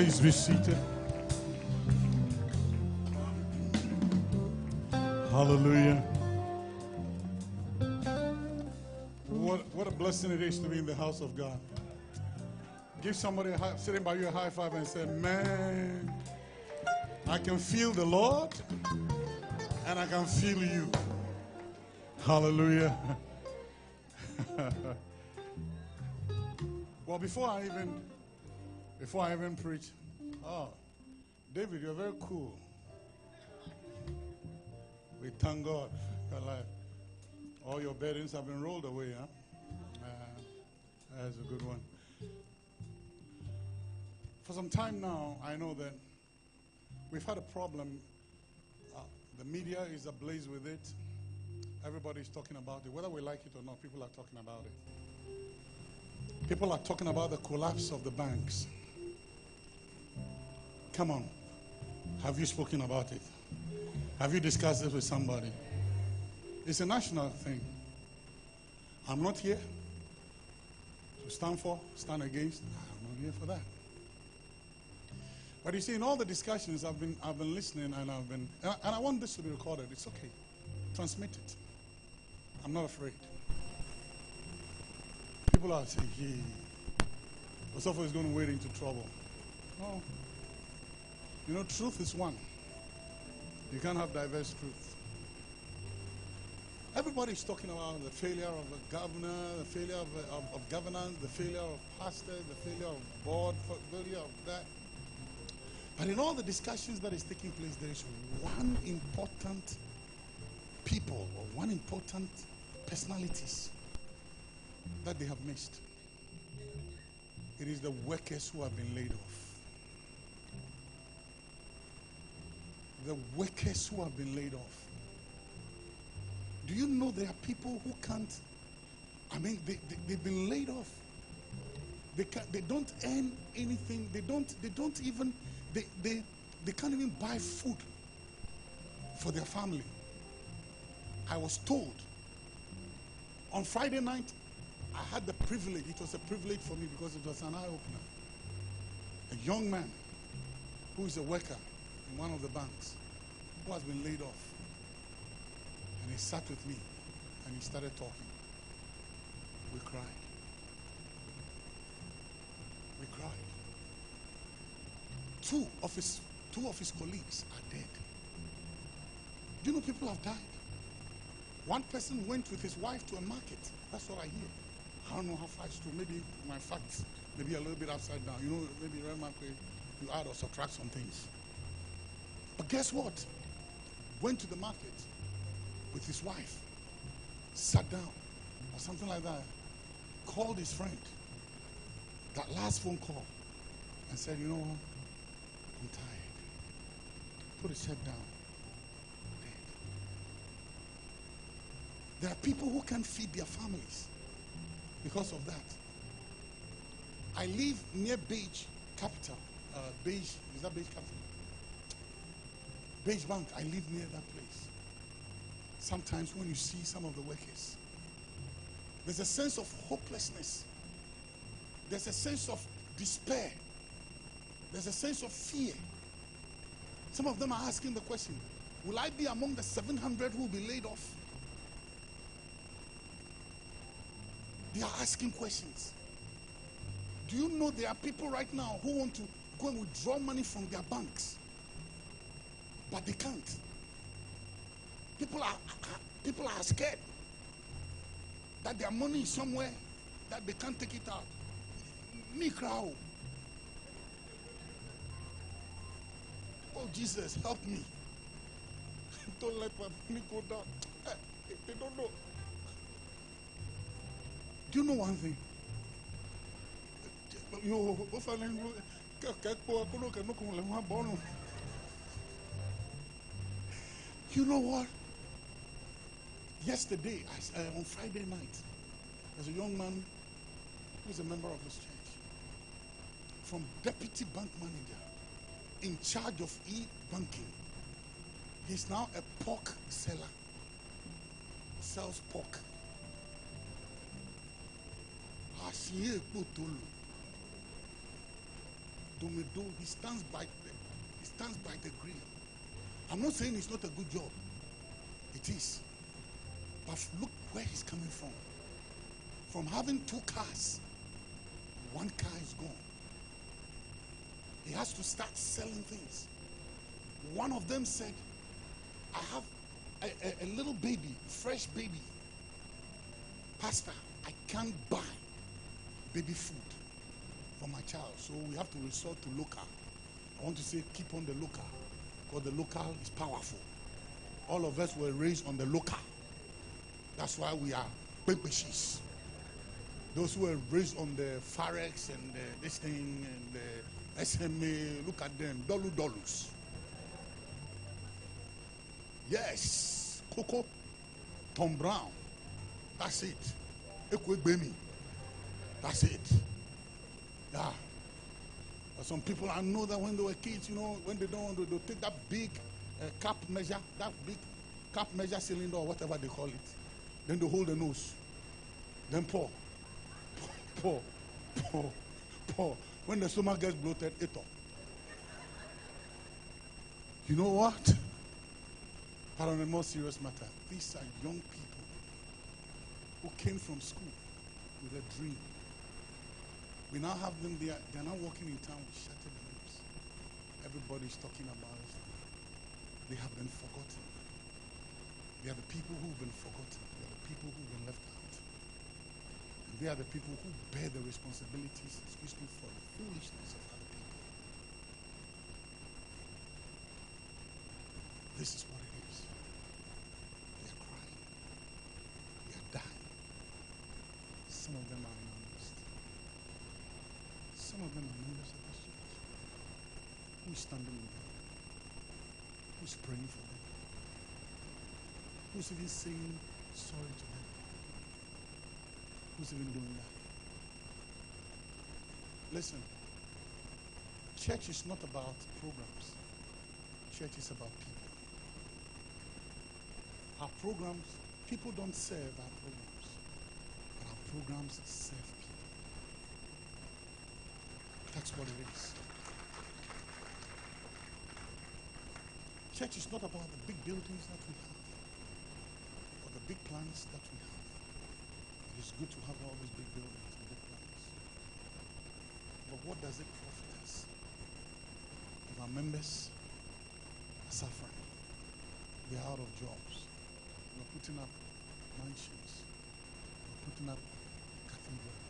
Please be seated. Hallelujah. What, what a blessing it is to be in the house of God. Give somebody high, sitting by you a high five and say, Man, I can feel the Lord and I can feel you. Hallelujah. well, before I even before I even preach, oh, David, you're very cool. We thank God. Your life. All your burdens have been rolled away, huh? Uh, that's a good one. For some time now, I know that we've had a problem. Uh, the media is ablaze with it. Everybody's talking about it. Whether we like it or not, people are talking about it. People are talking about the collapse of the banks. Come on. Have you spoken about it? Have you discussed this with somebody? It's a national thing. I'm not here to stand for, stand against. I'm not here for that. But you see, in all the discussions, I've been, I've been listening and I've been, and I, and I want this to be recorded. It's okay. Transmit it. I'm not afraid. People are saying, hey, Osofo is going to wade into trouble. No. You know, truth is one. You can't have diverse truth. Everybody's talking about the failure of the governor, the failure of, of, of governance, the failure of pastor, the failure of board, failure of that. But in all the discussions that is taking place, there is one important people or one important personalities that they have missed. It is the workers who have been laid off. The workers who have been laid off. Do you know there are people who can't? I mean, they, they, they've been laid off. They, can't, they don't earn anything. They don't, they don't even, they, they, they can't even buy food for their family. I was told on Friday night, I had the privilege, it was a privilege for me because it was an eye opener. A young man who is a worker in one of the banks who has been laid off. And he sat with me and he started talking. We cried. We cried. Two of his two of his colleagues are dead. Do you know people have died? One person went with his wife to a market. That's what I hear. I don't know how far it's true. Maybe my facts maybe a little bit upside down. You know, maybe you add or subtract some things. But guess what? Went to the market with his wife, sat down, or something like that, called his friend, that last phone call, and said, You know what? I'm tired. Put his head down. Dead. There are people who can't feed their families because of that. I live near Beige Capital. Uh, Beige, is that Beige Capital? Beige Bank, I live near that place. Sometimes when you see some of the workers, there's a sense of hopelessness. There's a sense of despair. There's a sense of fear. Some of them are asking the question Will I be among the 700 who will be laid off? They are asking questions. Do you know there are people right now who want to go and withdraw money from their banks? But they can't. People are people are scared that their money is somewhere that they can't take it out. Me crowd. Oh Jesus, help me. don't let my money go down. They don't know. Do you know one thing? You you know what? Yesterday, uh, on Friday night, there's a young man who's a member of this church from deputy bank manager in charge of e-banking. He's now a pork seller. Sells pork. He stands by the, he stands by the grill. I'm not saying it's not a good job. It is. But look where he's coming from. From having two cars, one car is gone. He has to start selling things. One of them said, I have a, a, a little baby, fresh baby. Pastor, I can't buy baby food for my child. So we have to resort to local. I want to say keep on the local because the local is powerful. All of us were raised on the local. That's why we are Bempeshis. Those who were raised on the Farex and the, this thing and the SMA, look at them, Dolu Dolus. Yes, Coco, Tom Brown. That's it. Ekwegbemi. That's it. Yeah. But some people I know that when they were kids, you know, when they don't want to, they'll take that big uh, cap measure, that big cap measure cylinder or whatever they call it. Then they hold the nose. Then pour. Pour. Pour. Pour. When the stomach gets bloated, it up. You know what? But on a more serious matter, these are young people who came from school with a dream. We now have them there. They're now walking in town with shattered lips. Everybody's talking about it. They have been forgotten. They are the people who've been forgotten. They are the people who've been left out. And they are the people who bear the responsibilities, excuse me, for the foolishness of other people. This is what it is. They are crying. They are dying. Some of them are. Who's standing with them? Who's praying for them? Who's even saying sorry to them? Who's even doing that? Listen, church is not about programs. Church is about people. Our programs, people don't serve our programs, but our programs serve. That's what it is. Church is not about the big buildings that we have or the big plans that we have. It is good to have all these big buildings and big plans. But what does it profit us if our members are suffering? They're out of jobs. We're putting up mansions. We're putting up cathedrals.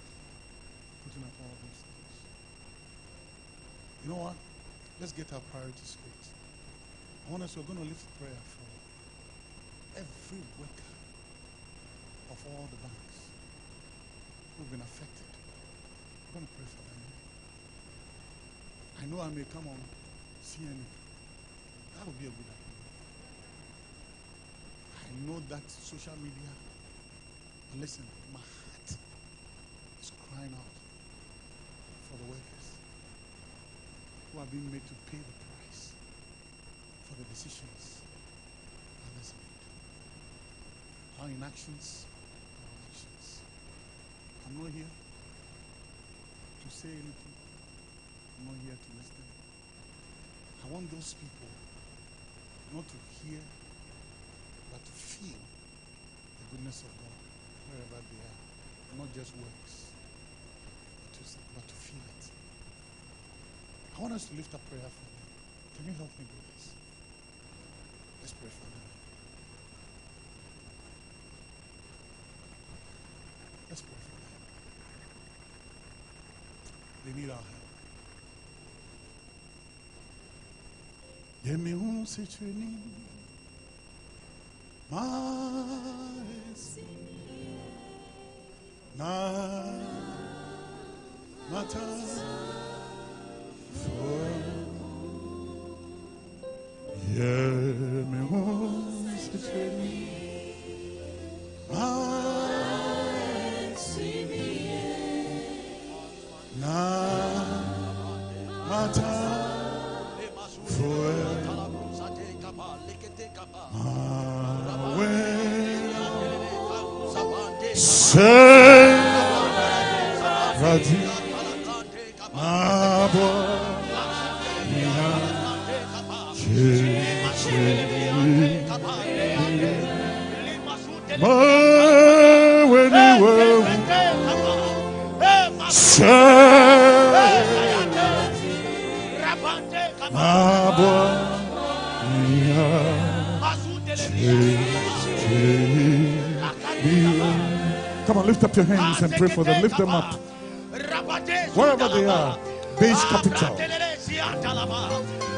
Putting up all these things. You know what? Let's get our priorities straight. I want us, we're going to lift prayer for every worker of all the banks who've been affected. We're going to pray for them. I know I may come on CNN. That would be a good idea. I know that social media, listen, my heart is crying out for the workers who are being made to pay the price for the decisions others made. Our inactions, our actions. I'm not here to say anything. I'm not here to listen. I want those people not to hear, but to feel the goodness of God wherever they are. Not just words, but to, but to feel it. I want us to lift up prayer for them. Can you help me do this? Let's pray for them. Let's pray for them. They need our help. Yemi un sichini mas na Come on, lift up your hands and pray for them. Lift them up. Wherever they Beige Capital,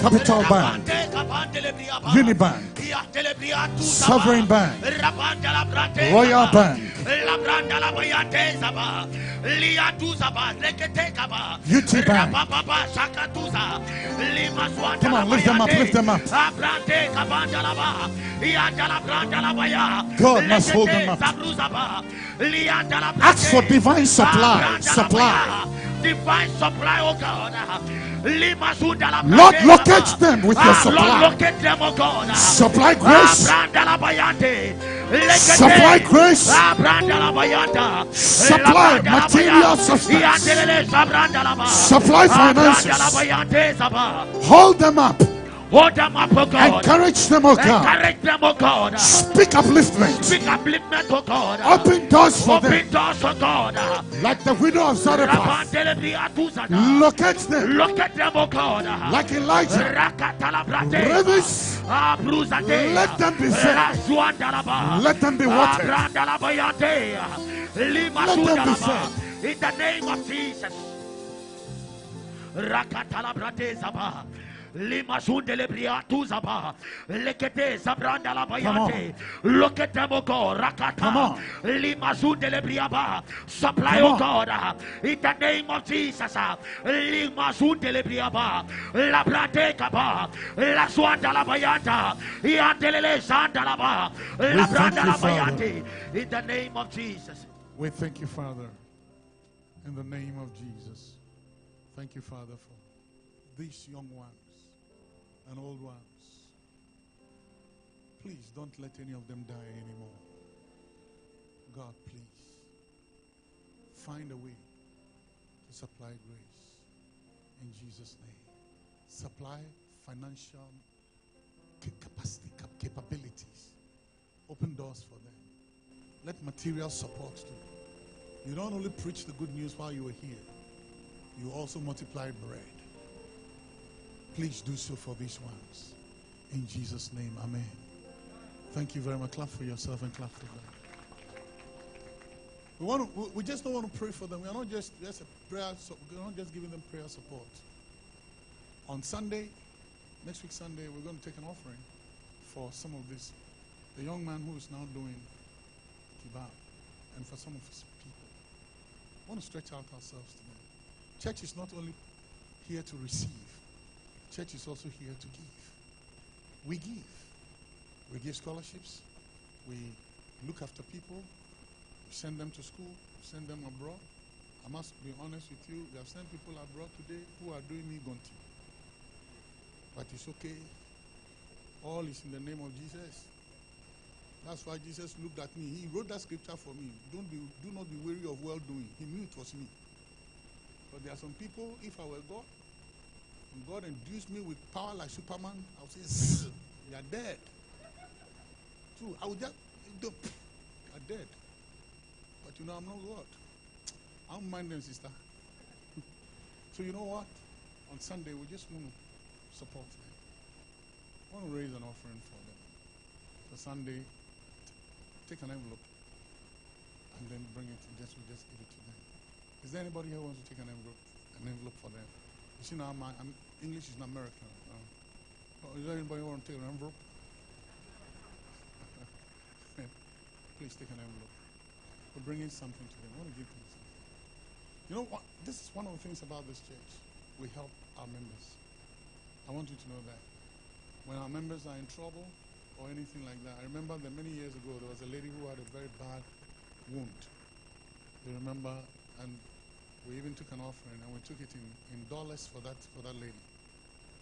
capital bank, Unibank, Sovereign Bank, Royal Bank, UT Bank. Come on, lift them up, lift them up. God must hold them up. Ask for divine supply, supply. Divine supply, oh God. Lord, locate them with your Ah, Lord, supply. locate them, oh God. Supply ah, grace, Supply grace. Ah, supply material substance. Supply ah, finances. hold them up, Hold them up, oh God. encourage them, oh God. Encourage them, oh God. Speak upliftment, Speak upliftment, oh God. open doors for them, Open doors, oh God. like the widow of Zarephath. Locate them, Look at them, oh God. like Elijah. Rivers, Ah. Let them be. Razuandalaba. let them be watered. Abrandalabayate. Lima Let them be Sudalaba. In the name of Jesus. Rakatalabrate Zaba. Lima Sundele Briatu Zaba. Lekete Zabranda la Bayate. Look at them, oh God. Rakata. Come on. Lima Sundele Briaba. Supply, oh. God. In the name of Jesus. Lima Sundele Briaba. La Brate Kaba. La Swanda la Bayata. Yandelele Sanda la Ba. La Branda la Bayate. In the name of Jesus. We thank you, Father, in the name of Jesus. Thank you, Father, for this young ones and old ones. Please don't let any of them die anymore. God, please find a way to supply grace in Jesus' name. Supply financial ca- capacity, capabilities. Open doors for them. Let material support too. You don't only preach the good news while you were here, you also multiply bread. Please do so for these ones. In Jesus' name, Amen. Thank you very much. Clap for yourself and clap for them. We, want to, we- we just don't want to pray for them. We are not just, just prayer, so we're not just giving them prayer support. On Sunday, next week Sunday, we're going to take an offering for some of this. The young man who is now doing kebab, and for some of his people. I want to stretch out ourselves to them. Church is not only here to receive, church is also here to give. We give. We give scholarships. We look after people. We send them to school. We send them abroad. I must be honest with you. We have sent people abroad today who are doing me gonti. But it's okay. All is in the name of Jesus. That's why Jesus looked at me. He wrote that scripture for me. Don't be, do not be weary of well doing. He knew it was me. But there are some people, if I were God, God induced me with power like Superman, I would say, you are dead. True. I would just, you are dead. But you know, I'm not God. I don't mind them, sister. so you know what? On Sunday, we just want to support them. I want to raise an offering for them. For Sunday, take an envelope and then bring it just we just give it to them. Is there anybody here who wants to take an envelope an envelope for them? You see now my I'm, English is not American. Uh, oh, is anybody want to take an envelope? Please take an envelope. We're bringing something to them. I want to give them something. You know what? This is one of the things about this church. We help our members. I want you to know that. When our members are in trouble, or anything like that. I remember that many years ago there was a lady who had a very bad wound. You remember? And we even took an offering and we took it in, in dollars for that for that lady.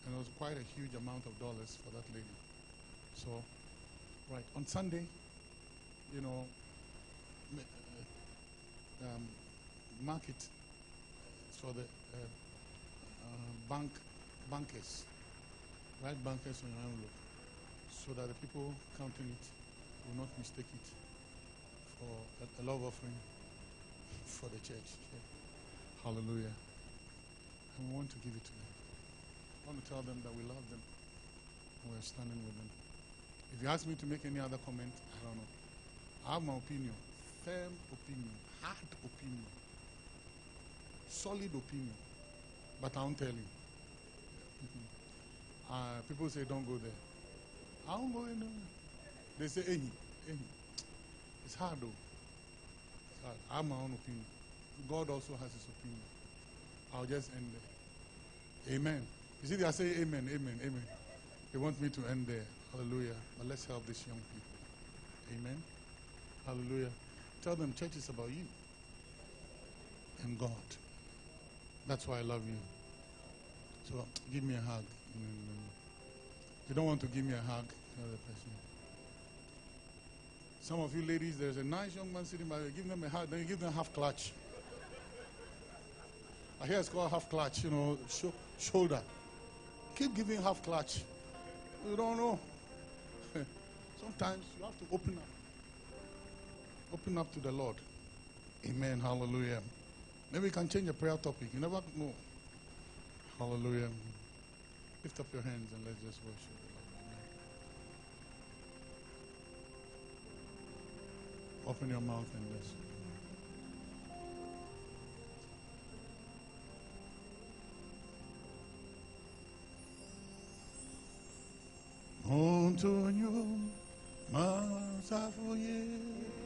And it was quite a huge amount of dollars for that lady. So, right, on Sunday, you know, uh, um, market for the uh, uh, bank bankers. Write bankers on your envelope so that the people counting it will not mistake it for a, a love offering for the church. Hallelujah. And we want to give it to them. I want to tell them that we love them. We're standing with them. If you ask me to make any other comment, I don't know. I have my opinion. Firm opinion. Hard opinion. Solid opinion. But I won't tell you. uh, people say don't go there. I won't go anywhere. They say, hey, hey. It's hard though. It's hard. I have my own opinion. God also has his opinion. I'll just end there. Amen. You see, they are saying amen, amen, amen. They want me to end there. Hallelujah. But let's help these young people. Amen. Hallelujah. Tell them church is about you and God. That's why I love you. So give me a hug. You don't want to give me a hug, another person. Some of you ladies, there's a nice young man sitting by you, give them a hug, then you give them half clutch. I hear it's called half clutch, you know, sh- shoulder. Keep giving half clutch. You don't know. Sometimes you have to open up. Open up to the Lord. Amen. Hallelujah. Maybe we can change the prayer topic. You never know. Hallelujah. Lift up your hands and let's just worship. Open your mouth and listen. Montonyo masafoye oh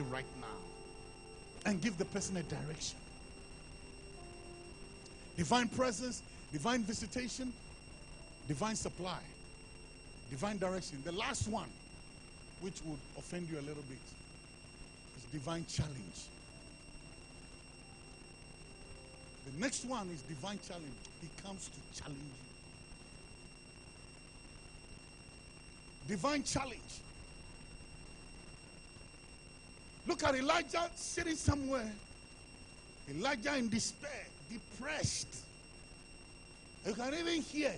right now and give the person a direction. Divine presence, divine visitation, divine supply, divine direction. The last one, which would offend you a little bit, is divine challenge. The next one is divine challenge. He comes to challenge you. Divine challenge. Look at Elijah sitting somewhere. Elijah in despair, depressed. You can even hear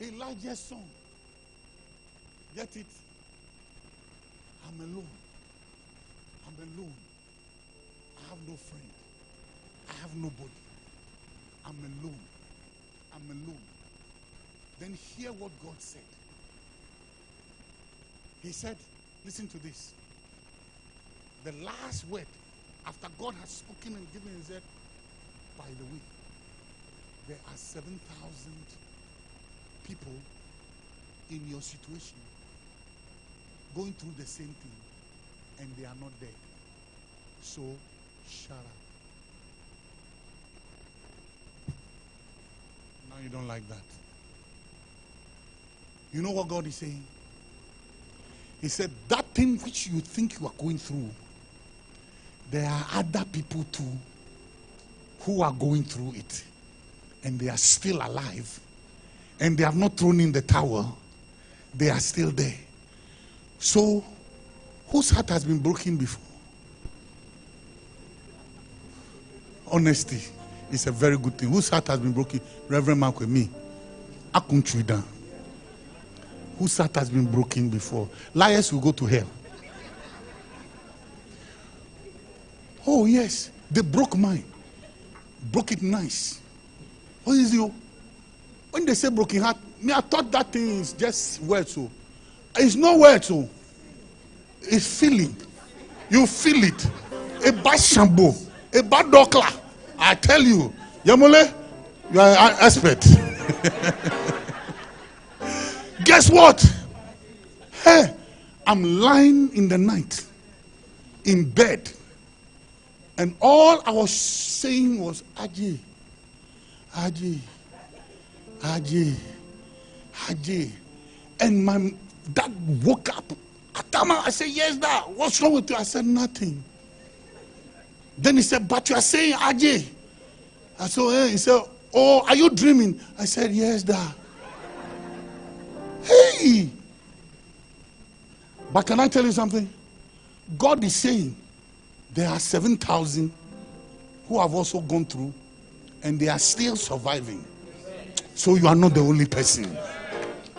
Elijah's song. Get it? I'm alone. I'm alone. I have no friend. I have nobody. I'm alone. I'm alone. Then hear what God said. He said, listen to this. The last word, after God has spoken and given, he said, by the way, there are 7,000 people in your situation going through the same thing, and they are not dead. So, shut up. Now you don't like that. You know what God is saying? He said, That thing which you think you are going through, there are other people too who are going through it. And they are still alive. And they have not thrown in the towel. They are still there. So, whose heart has been broken before? Honesty is a very good thing. Whose heart has been broken? Reverend Mark with me. Akunchuida. Whose heart has been broken before? Liars will go to hell. Oh, yes. They broke mine. Broke it nice. What is you? Oh? When they say broken heart, me, I thought that thing is just words. So it's not words. So it's feeling. You feel it. A bad shampoo, a bad dokla. I tell you, Yamole, you are an expert. Guess what? Hey, I'm lying in the night in bed. And all I was saying was, Aji, Aji, Aji, Aji. And my dad woke up at Tama. I said, Yes, Dad. What's wrong with you? I said, Nothing. Then he said, But you are saying Ajay. I said, eh. He said, Oh, are you dreaming? I said, Yes, Dad. Hey! But can I tell you something? God is saying there are 7,000 who have also gone through and they are still surviving. So you are not the only person.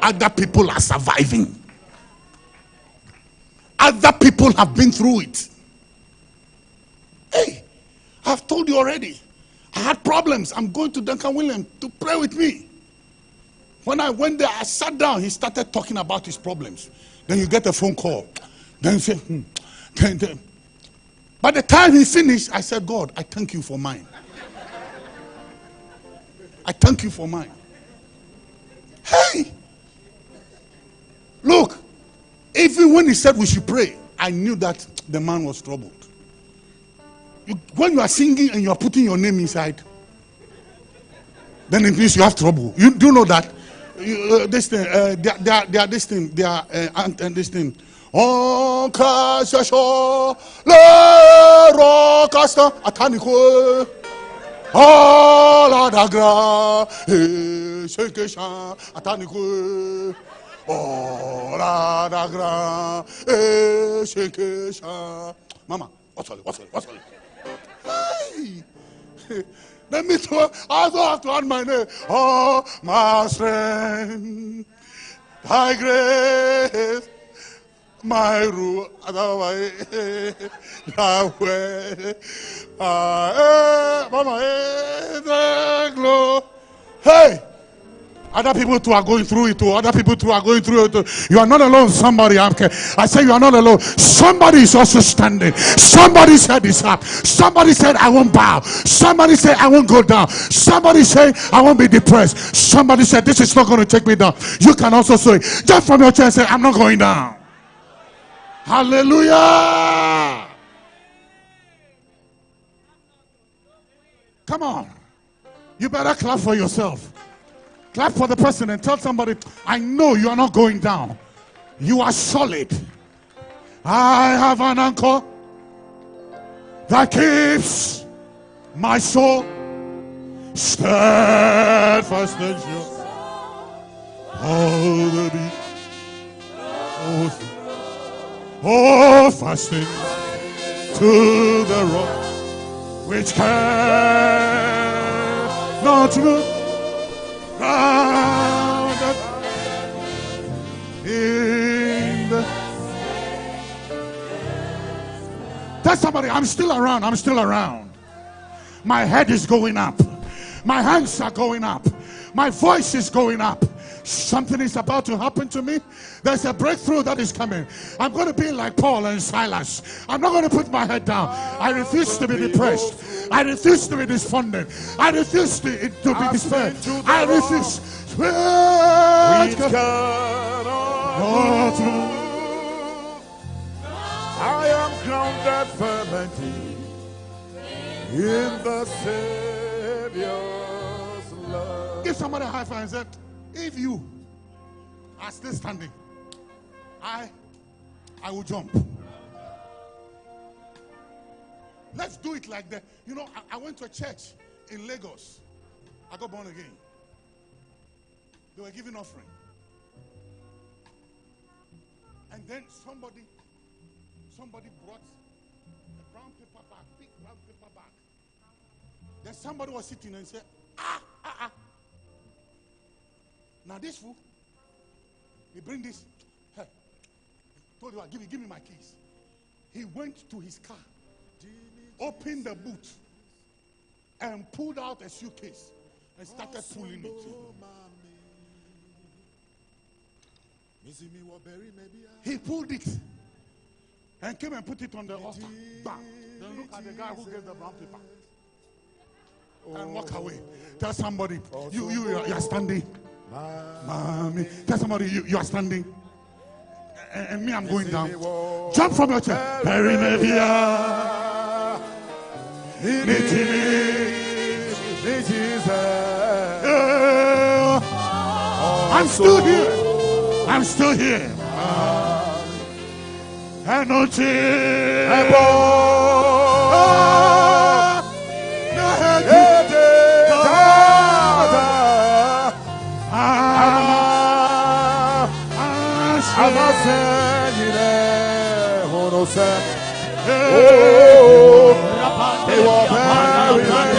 Other people are surviving. Other people have been through it. Hey, I've told you already. I had problems. I'm going to Duncan Williams to pray with me. When I went there, I sat down. He started talking about his problems. Then you get a phone call. Then you say, hmm. then, then. By the time he finished, I said, God, I thank you for mine. I thank you for mine. Hey! Look, even when he said we should pray, I knew that the man was troubled. You, when you are singing and you are putting your name inside, then it means you have trouble. You do know that? You, uh, this thing, uh, they, are, they, are, they are this thing, they are uh, and, and this thing. On casse le rocasta atanico. Oh la dagra, et ce que chant atanico. Oh la dagra, et ce que chant. Mama, what's all? What's all? What's all? Let me throw, I also have to add my name. Oh, my strength, thy grace, my rule, thy way, Mama, glory. Hey! Other people too are going through it too. Other people too are going through it too. You are not alone. Somebody, I'm, I say you are not alone. Somebody is also standing. Somebody said it's up. Somebody said I won't bow. Somebody said I won't go down. Somebody said I won't be depressed. Somebody said this is not going to take me down. You can also say just from your chair say I'm not going down. Hallelujah. Come on. You better clap for yourself. Clap for the person and tell somebody, I know you are not going down. You are solid. I have an anchor that keeps my soul steadfast and sure. Oh, the beat. Oh, fasting to the rock which cannot move grounded in the. Tell somebody, I'm still around. I'm still around. My head is going up. My hands are going up. My voice is going up. Something is about to happen to me. There's a breakthrough that is coming. I'm going to be like Paul and Silas. I'm not going to put my head down. I refuse to be depressed. I refuse to be despondent. I refuse to, to be despaired. I refuse. I am grounded firmly in the Savior's love. Give somebody a high five and say, if you are still standing, I I will jump. Let's do it like that. You know, I, I went to a church in Lagos. I got born again. They were giving offering. And then somebody, somebody brought a brown paper bag, big brown paper bag. Then somebody was sitting and said, Now this fool, he bring this. Hey, told you, give me, give me my keys. He went to his car, opened the boot, and pulled out a suitcase and started pulling it. He pulled it and came and put it on the altar. Bam. Then look at the guy who gave the brown paper. And walk away. Tell somebody, you, you, you are standing. Mommy. Tell somebody you, you are standing. And, and me, I'm going down. Jump from your chair. Perry Mevia. I'm still here. I'm still here. Anointing. Ebo. Ah. Ama senyine honose. Oh. Ewa very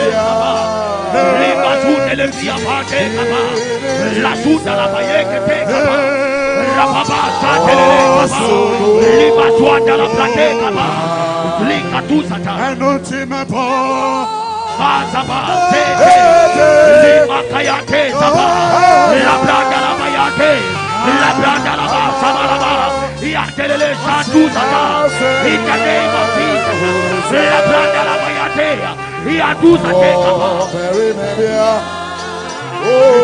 very Lima sute le via pate kaba. La la ba saba la ba. Yatelele shatu sata. In the name of Jesus. La branda la bayate. Yatu sate kaba. Oh, very maybe. Oh,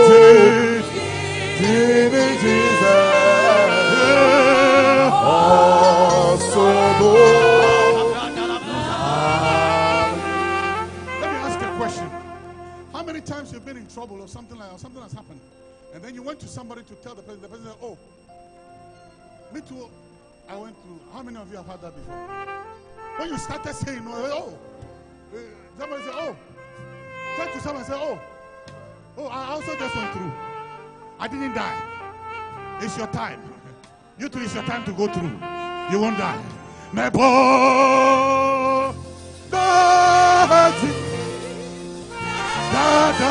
King Jesus. Oh, so. Let me ask you a question. How many times you've been in trouble or something like that, or something has happened, and then you went to somebody to tell the person, the person said, "Oh, me too. I went through." How many of you have had that before? When you started saying, "Oh," uh, somebody said, "Oh," turn to someone say, "Oh, oh, I also just went through. I didn't die. It's your time. You too. It's your time to go through. You won't die." Nebo, Dati, Dada,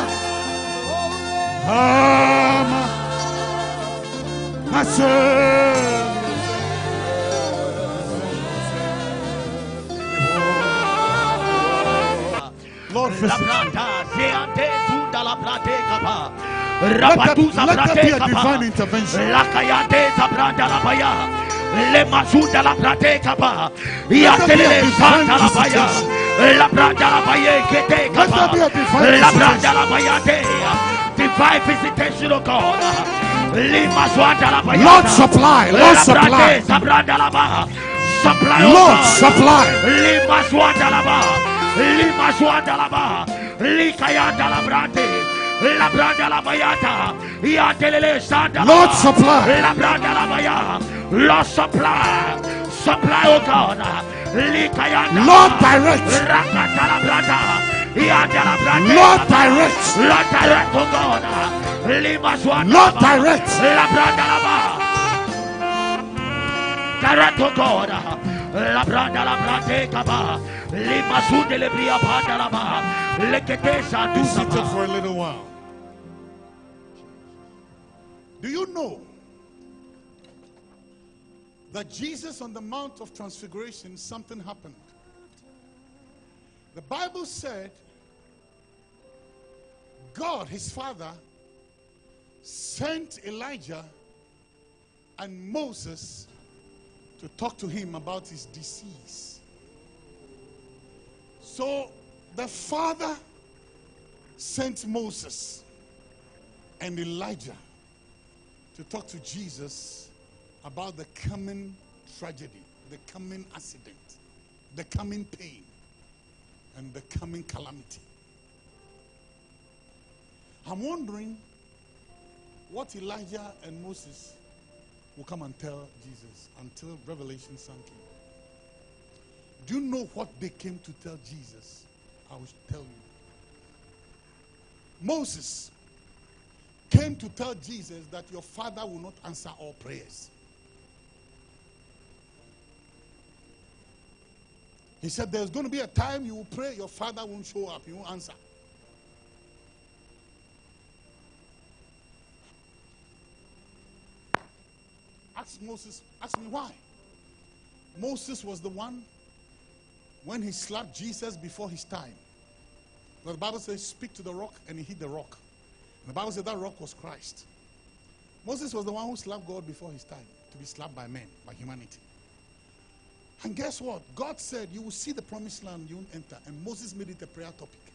Ama, Hashem. Let Rabatuza let that plate be a divine intervention. La kayate sabranda la baya. Le masunda la plate kapa. Let there be a divine santa la baya. visitation. La branda la baya kete Let kapa. there be a divine La visitation. branda la baya te. Divine visitation, oh God. Lima swanda la baya. Lord, supply. Lord, supply. brande sabranda la ba. Supply, Lord, supply. Lima swanda la ba. Lima swanda la ba. Likayanda la brande. La branda la bayata. Yatelele sanda Lord, supply. La branda la baya. Lord supply. Supply, oh God. Likayanda. Lord, direct. Rakata la branda. Yanda la brande. Lord, direct. Lord direct, oh God. Lord, direct. La branda la ba. Direct, oh God. La branda la brande eh, kaba. Lima sunde le bria banda la ba. Lekete sa du seated for a little while. Do you know that Jesus on the Mount of Transfiguration, something happened? The Bible said God, his father, sent Elijah and Moses to talk to him about his disease. So the father sent Moses and Elijah to talk to Jesus about the coming tragedy, the coming accident, the coming pain, and the coming calamity. I'm wondering what Elijah and Moses will come and tell Jesus until Revelation sank in. Do you know what they came to tell Jesus? I will tell you. Moses came to tell Jesus that your father will not answer all prayers. He said there's going to be a time you will pray, your father won't show up, he won't answer. Ask Moses, ask me why. Moses was the one when he slapped Jesus before his time. But the Bible says, speak to the rock, and he hit the rock. And the Bible said that rock was Christ. Moses was the one who slapped God before his time to be slapped by men, by humanity. And guess what? God said, You will see the promised land, you won't enter. And Moses made it a prayer topic.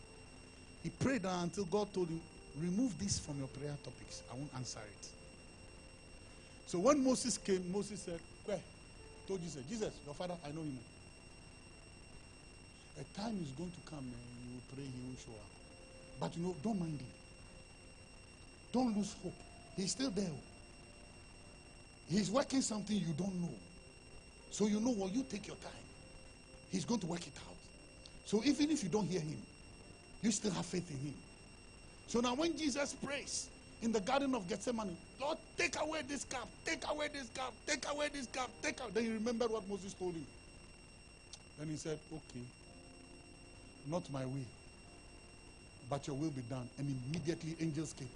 He prayed until God told him, Remove this from your prayer topics. I won't answer it. So when Moses came, Moses said, Where? Told Jesus, Jesus, your father, I know him. A time is going to come and you will pray, he will show up. But you know, don't mind him. Don't lose hope. He's still there. Oh. He's working something you don't know. So you know what? You take your time. He's going to work it out. So even if you don't hear him, you still have faith in him. So now when Jesus prays in the Garden of Gethsemane, Lord, take away this cup, take away this cup, take away this cup, take out. Then he remembered what Moses told him. Then he said, Okay, not my will, but your will be done. And immediately angels came.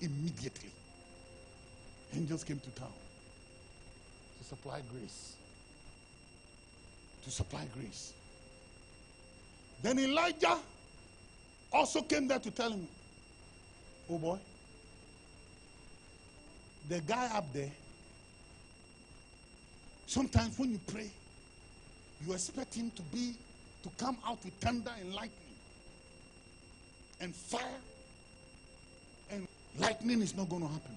Immediately. Angels came to town to supply grace. To supply grace. Then Elijah also came there to tell him, Oh boy, the guy up there, sometimes when you pray, you expect him to be, to come out with thunder and lightning and fire, and lightning is not going to happen.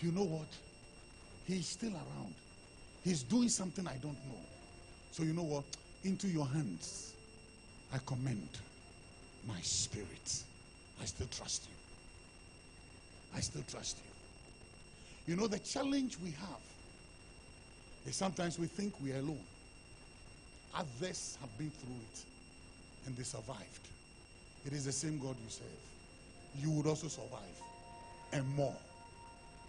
You know what? He's still around. He's doing something I don't know. So, you know what? Into your hands, I commend my spirit. I still trust you. I still trust you. You know, the challenge we have is sometimes we think we are alone. Others have been through it and they survived. It is the same God you serve. You would also survive and more.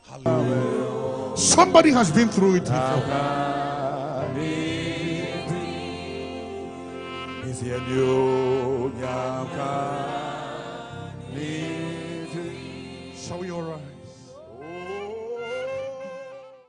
Hallelujah. Somebody has been through it before. All rise?